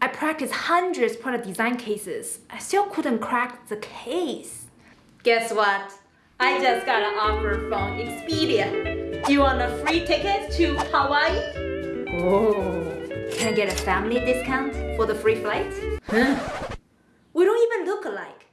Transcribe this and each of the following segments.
I practiced hundreds product design cases. I still couldn't crack the case. Guess what? I just got an offer from Expedia. Do you want a free ticket to Hawaii? Oh. Can I get a family discount for the free flight? Huh? We don't even look alike.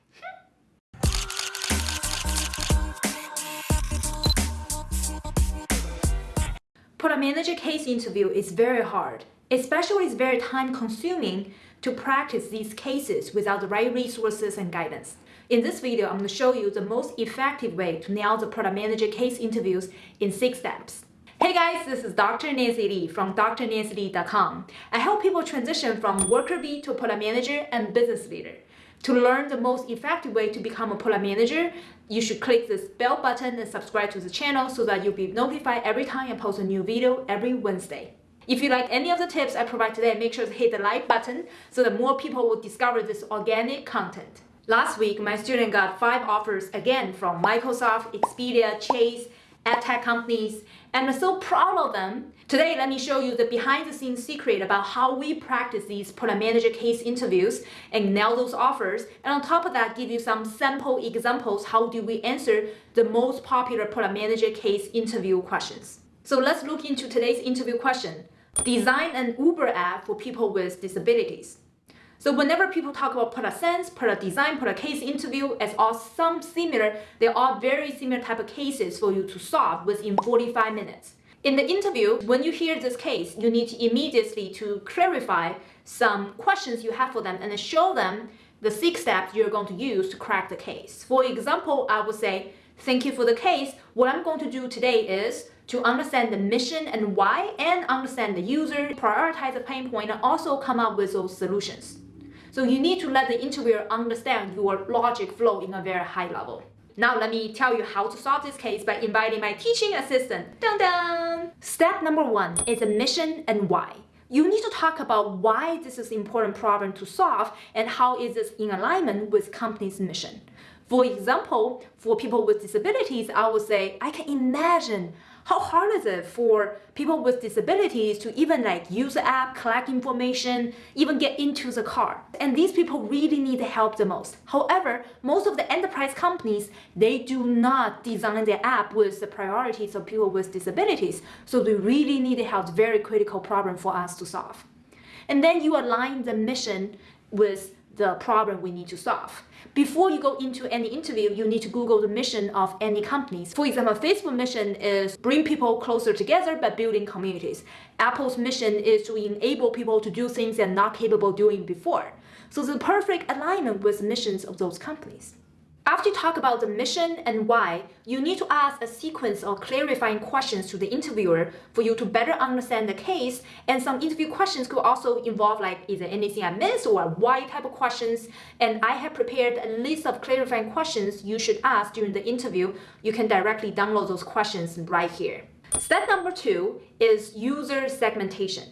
Product manager case interview is very hard, especially it's very time consuming to practice these cases without the right resources and guidance. In this video, I'm going to show you the most effective way to nail the product manager case interviews in six steps. Hey guys, this is Dr. Nancy Li from drnancyli.com. I help people transition from worker bee to product manager and business leader. To learn the most effective way to become a product manager, you should click this bell button and subscribe to the channel so that you'll be notified every time I post a new video every Wednesday. If you like any of the tips I provide today, make sure to hit the like button so that more people will discover this organic content. Last week, my student got five offers again from Microsoft, Expedia, Chase, ad tech companies, and I'm so proud of them. Today, let me show you the behind the scenes secret about how we practice these product manager case interviews and nail those offers. And on top of that, give you some sample examples how do we answer the most popular product manager case interview questions. So let's look into today's interview question. Design an Uber app for people with disabilities. So whenever people talk about product sense, product design, product case interview, it's all some similar, they're very similar type of cases for you to solve within 45 minutes. In the interview, when you hear this case, you need to immediately to clarify some questions you have for them and show them the six steps you're going to use to crack the case. For example, I would say, thank you for the case. What I'm going to do today is to understand the mission and why and understand the user, prioritize the pain point, and also come up with those solutions. So you need to let the interviewer understand your logic flow in a very high level. Now let me tell you how to solve this case by inviting my teaching assistant. Dun dun! Step number one is a mission and why. You need to talk about why this is an important problem to solve and how is this in alignment with company's mission. For example, for people with disabilities, I would say, I can imagine how hard is it for people with disabilities to even like use the app, collect information, even get into the car? And these people really need help the most. However, most of the enterprise companies, they do not design their app with the priorities of people with disabilities. So they really need help, very critical problem for us to solve. And then you align the mission with the problem we need to solve. Before you go into any interview, you need to Google the mission of any companies. For example, Facebook mission is bring people closer together by building communities. Apple's mission is to enable people to do things they're not capable doing before. So the perfect alignment with missions of those companies. After you talk about the mission and why, you need to ask a sequence of clarifying questions to the interviewer for you to better understand the case. And some interview questions could also involve like, is there anything I missed or why type of questions? And I have prepared a list of clarifying questions you should ask during the interview. You can directly download those questions right here. Step number two is user segmentation.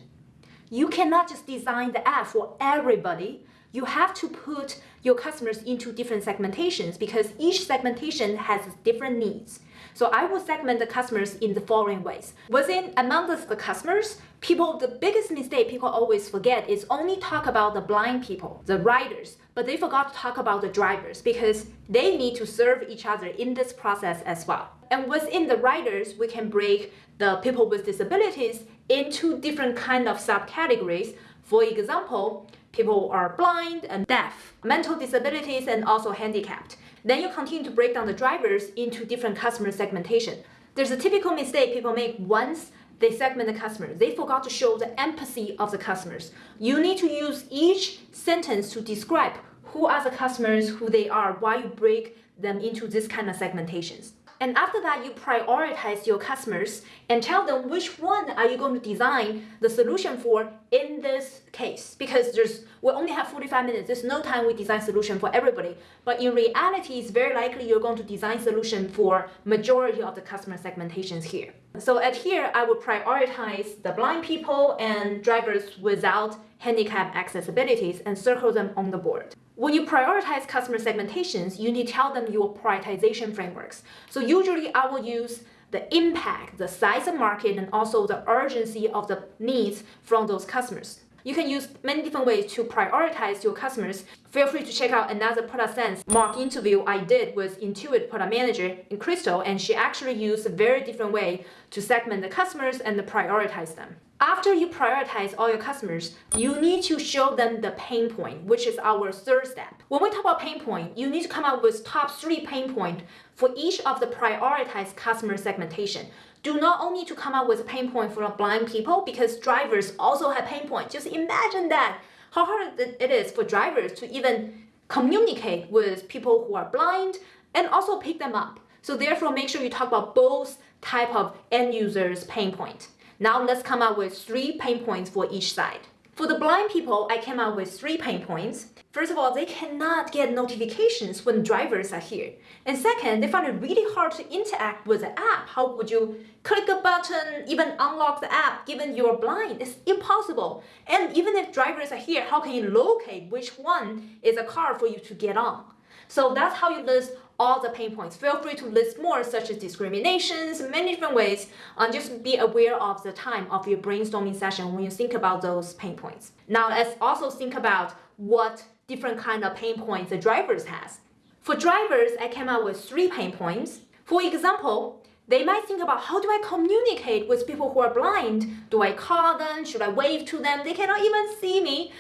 You cannot just design the app for everybody you have to put your customers into different segmentations because each segmentation has different needs. So I will segment the customers in the following ways. Within among the customers, people, the biggest mistake people always forget is only talk about the blind people, the riders, but they forgot to talk about the drivers because they need to serve each other in this process as well. And within the riders, we can break the people with disabilities into different kind of subcategories. For example, people are blind and deaf, mental disabilities, and also handicapped. Then you continue to break down the drivers into different customer segmentation. There's a typical mistake people make once they segment the customer. They forgot to show the empathy of the customers. You need to use each sentence to describe who are the customers, who they are, why you break them into this kind of segmentations. And after that, you prioritize your customers and tell them which one are you going to design the solution for in this case. Because there's we only have 45 minutes. There's no time we design solution for everybody. But in reality, it's very likely you're going to design solution for majority of the customer segmentations here. So at here, I would prioritize the blind people and drivers without handicap accessibilities and circle them on the board. When you prioritize customer segmentations, you need to tell them your prioritization frameworks. So usually I will use the impact, the size of market, and also the urgency of the needs from those customers. You can use many different ways to prioritize your customers. Feel free to check out another product sense mock interview I did with Intuit product manager in Crystal, and she actually used a very different way to segment the customers and prioritize them. After you prioritize all your customers, you need to show them the pain point, which is our third step. When we talk about pain point, you need to come up with top three pain point for each of the prioritized customer segmentation. Do not only to come up with a pain point for blind people because drivers also have pain point. Just imagine that, how hard it is for drivers to even communicate with people who are blind and also pick them up. So therefore, make sure you talk about both type of end users pain point. Now let's come up with three pain points for each side. For the blind people, I came up with three pain points. First of all, they cannot get notifications when drivers are here. And second, they find it really hard to interact with the app. How would you click a button, even unlock the app, given you're blind? It's impossible. And even if drivers are here, how can you locate which one is a car for you to get on? So that's how you list all the pain points. Feel free to list more such as discriminations, many different ways. and just be aware of the time of your brainstorming session when you think about those pain points. Now let's also think about what different kind of pain points the drivers has. For drivers, I came up with three pain points. For example, they might think about how do I communicate with people who are blind? Do I call them? Should I wave to them? They cannot even see me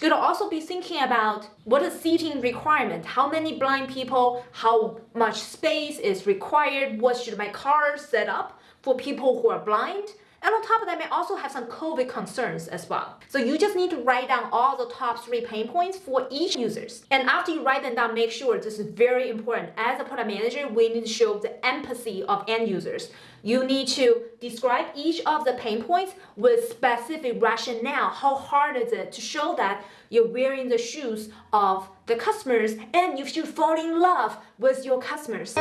could also be thinking about what is seating requirement, how many blind people, how much space is required, what should my car set up for people who are blind, and on top of that, may also have some COVID concerns as well. So you just need to write down all the top three pain points for each users. And after you write them down, make sure this is very important. As a product manager, we need to show the empathy of end users. You need to describe each of the pain points with specific rationale. How hard is it to show that you're wearing the shoes of the customers and you should fall in love with your customers.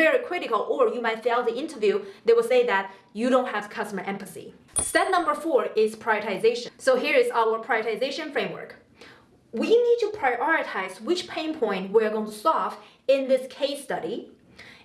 Very critical or you might fail the interview. They will say that you don't have customer empathy. Step number four is prioritization. So here is our prioritization framework. We need to prioritize which pain point we're going to solve in this case study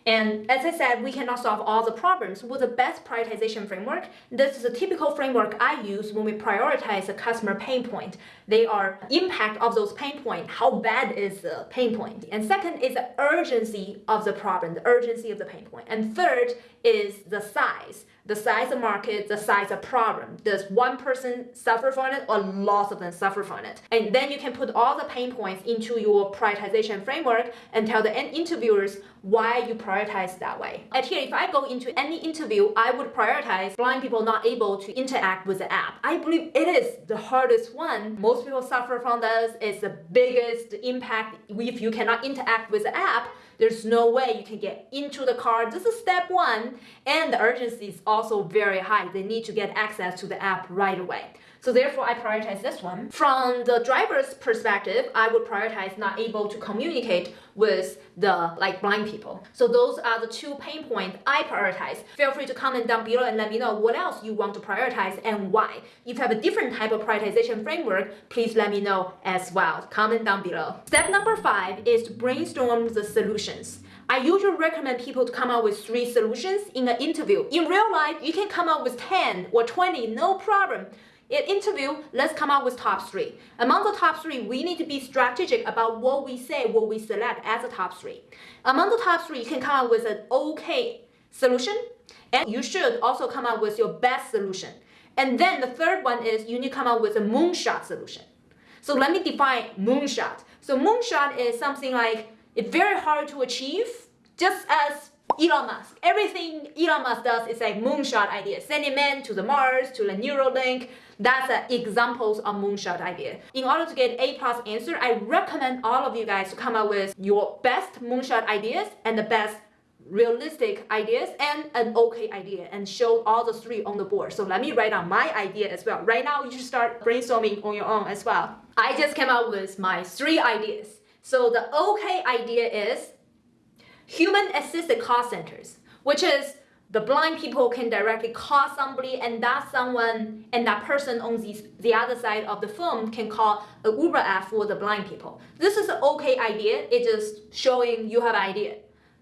and as I said, we cannot solve all the problems with the best prioritization framework. This is a typical framework I use when we prioritize a customer pain point. They are impact of those pain point. How bad is the pain point? And second is the urgency of the problem, the urgency of the pain point. And third is the size the size of market, the size of problem. Does one person suffer from it or lots of them suffer from it? And then you can put all the pain points into your prioritization framework and tell the interviewers why you prioritize that way. And here, if I go into any interview, I would prioritize blind people not able to interact with the app. I believe it is the hardest one. Most people suffer from this. It's the biggest impact if you cannot interact with the app there's no way you can get into the car. This is step one. And the urgency is also very high. They need to get access to the app right away. So therefore, I prioritize this one. From the driver's perspective, I would prioritize not able to communicate with the like blind people. So those are the two pain points I prioritize. Feel free to comment down below and let me know what else you want to prioritize and why. If you have a different type of prioritization framework, please let me know as well. Comment down below. Step number five is to brainstorm the solutions. I usually recommend people to come up with three solutions in an interview. In real life, you can come up with 10 or 20, no problem. In interview, let's come up with top three. Among the top three, we need to be strategic about what we say, what we select as the top three. Among the top three, you can come up with an okay solution, and you should also come up with your best solution. And then the third one is you need to come up with a moonshot solution. So let me define moonshot. So moonshot is something like it's very hard to achieve, just as Elon Musk. Everything Elon Musk does is like moonshot idea. Sending men to the Mars, to the Neuralink. That's examples of moonshot idea. In order to get A plus answer, I recommend all of you guys to come up with your best moonshot ideas and the best realistic ideas and an okay idea and show all the three on the board. So let me write down my idea as well. Right now, you should start brainstorming on your own as well. I just came up with my three ideas. So the okay idea is human assisted call centers, which is the blind people can directly call somebody and that someone and that person on the, the other side of the phone can call a Uber app for the blind people. This is an okay idea. It's just showing you have an idea.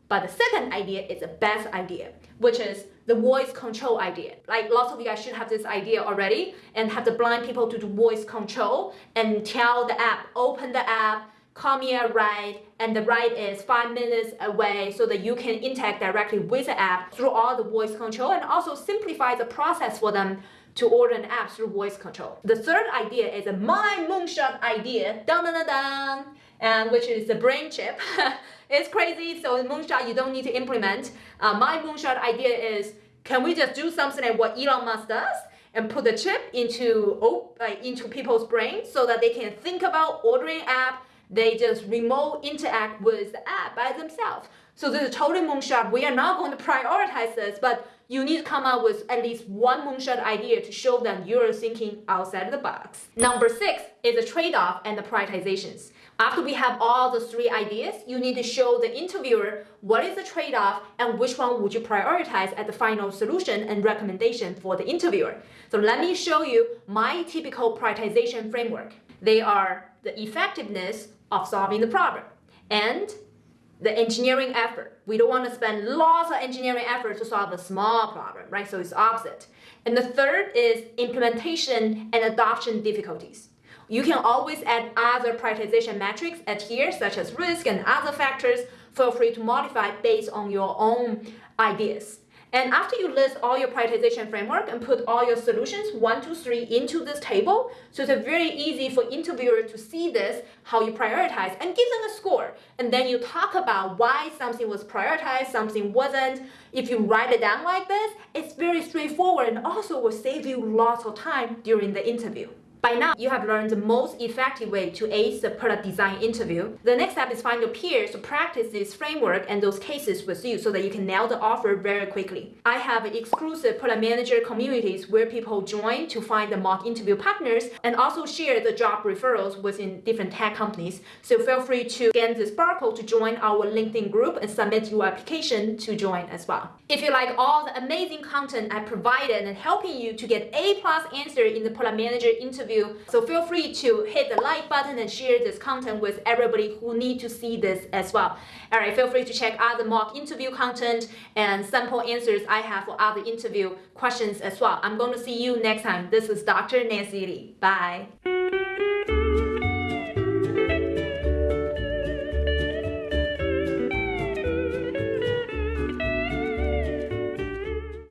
But the second idea is the best idea, which is the voice control idea. Like lots of you guys should have this idea already and have the blind people to do voice control and tell the app, open the app, call me a ride, and the ride is five minutes away so that you can interact directly with the app through all the voice control and also simplify the process for them to order an app through voice control. The third idea is a my moonshot idea, dun dun dun dun, and which is the brain chip. it's crazy, so moonshot you don't need to implement. Uh, my moonshot idea is, can we just do something like what Elon Musk does? and put the chip into uh, into people's brains so that they can think about ordering app. They just remote interact with the app by themselves. So this is totally moonshot. We are not going to prioritize this, but you need to come up with at least one moonshot idea to show them you're thinking outside the box. Number six is the trade-off and the prioritizations. After we have all the three ideas, you need to show the interviewer what is the trade-off and which one would you prioritize as the final solution and recommendation for the interviewer. So let me show you my typical prioritization framework. They are the effectiveness of solving the problem and the engineering effort. We don't want to spend lots of engineering effort to solve a small problem, right? So it's opposite. And the third is implementation and adoption difficulties. You can always add other prioritization metrics at here, such as risk and other factors. Feel free to modify based on your own ideas. And after you list all your prioritization framework and put all your solutions, one, two, three, into this table, so it's very easy for interviewer to see this, how you prioritize, and give them a score. And then you talk about why something was prioritized, something wasn't. If you write it down like this, it's very straightforward and also will save you lots of time during the interview. By now, you have learned the most effective way to ace the product design interview. The next step is find your peers to practice this framework and those cases with you so that you can nail the offer very quickly. I have exclusive product manager communities where people join to find the mock interview partners and also share the job referrals within different tech companies. So feel free to scan this barcode to join our LinkedIn group and submit your application to join as well. If you like all the amazing content I provided and helping you to get A plus answer in the product manager interview so feel free to hit the like button and share this content with everybody who need to see this as well. All right, feel free to check other mock interview content and sample answers I have for other interview questions as well. I'm going to see you next time. This is Dr. Nancy Li. Bye.